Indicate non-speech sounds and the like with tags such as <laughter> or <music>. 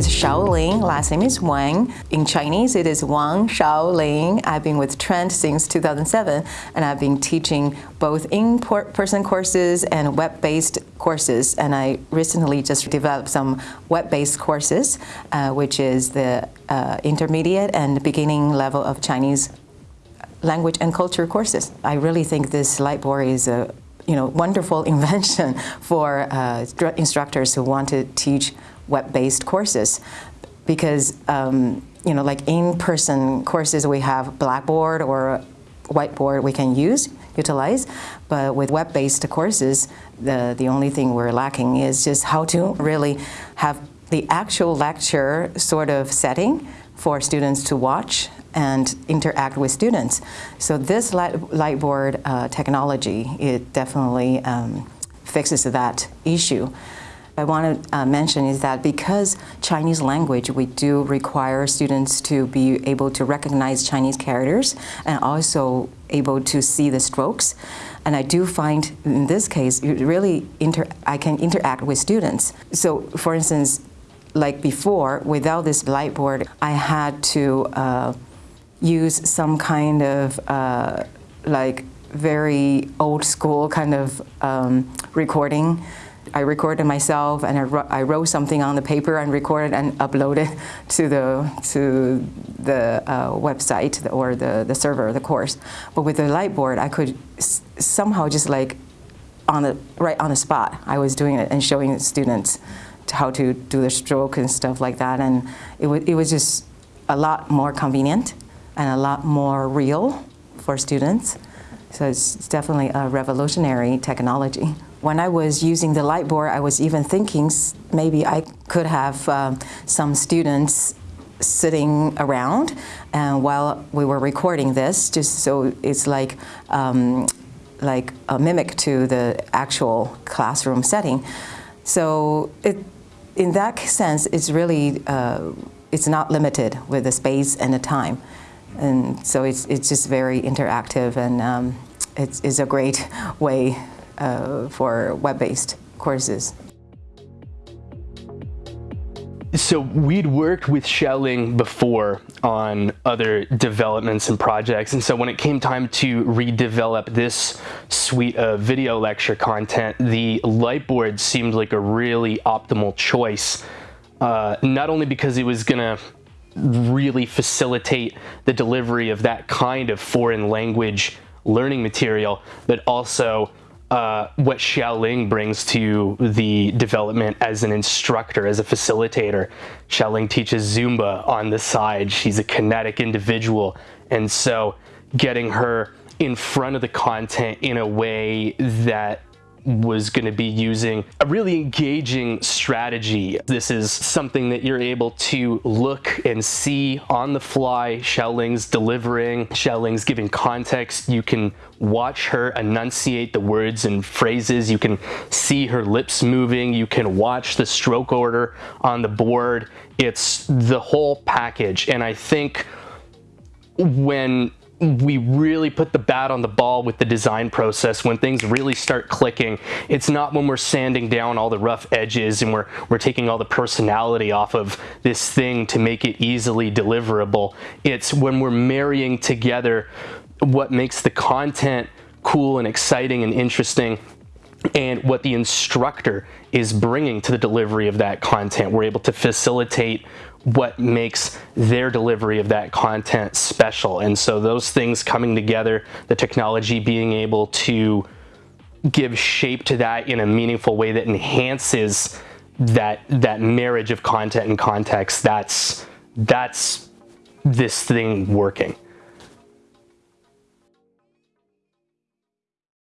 is Shaoling, last name is Wang. In Chinese, it is Wang Shaoling. I've been with Trent since 2007, and I've been teaching both in-person courses and web-based courses. And I recently just developed some web-based courses, uh, which is the uh, intermediate and beginning level of Chinese language and culture courses. I really think this Lightboard is a you know, wonderful <laughs> invention for uh, instructors who want to teach web-based courses. Because um, you know, like in-person courses we have Blackboard or whiteboard we can use, utilize, but with web-based courses, the, the only thing we're lacking is just how to really have the actual lecture sort of setting for students to watch and interact with students. So this light, Lightboard uh, technology, it definitely um, fixes that issue. I want to uh, mention is that because Chinese language, we do require students to be able to recognize Chinese characters and also able to see the strokes. And I do find in this case, really I can interact with students. So for instance, like before, without this Lightboard, I had to uh, use some kind of uh, like very old school kind of um, recording. I recorded myself and I, I, wrote something on the paper and recorded and uploaded <laughs> to the to the uh, website or the, the server, the course. But with the light board, I could somehow just like on the right on the spot. I was doing it and showing students how to do the stroke and stuff like that, and it, it was just a lot more convenient and a lot more real for students. So it's definitely a revolutionary technology. When I was using the Lightboard, I was even thinking maybe I could have um, some students sitting around and while we were recording this, just so it's like um, like a mimic to the actual classroom setting. So it, in that sense, it's really, uh, it's not limited with the space and the time. And so it's, it's just very interactive and um, it's, a great <laughs> way uh, for web-based courses. So we'd worked with Xiaoling before on other developments and projects. And so when it came time to redevelop this suite of video lecture content, the Lightboard seemed like a really optimal choice. Uh, not only because it was gonna really facilitate the delivery of that kind of foreign language learning material, but also uh, what Xiaoling brings to the development as an instructor, as a facilitator. Xiaoling teaches Zumba on the side. She's a kinetic individual. And so getting her in front of the content in a way that was going to be using a really engaging strategy. This is something that you're able to look and see on the fly. Xiaoling's delivering, Xiaoling's giving context. You can watch her enunciate the words and phrases. You can see her lips moving. You can watch the stroke order on the board. It's the whole package. And I think when we really put the bat on the ball with the design process when things really start clicking. It's not when we're sanding down all the rough edges and we're, we're taking all the personality off of this thing to make it easily deliverable. It's when we're marrying together what makes the content cool and exciting and interesting and what the instructor is bringing to the delivery of that content. We're able to facilitate what makes their delivery of that content special. And so those things coming together, the technology being able to give shape to that in a meaningful way that enhances that that marriage of content and context, that's that's this thing working.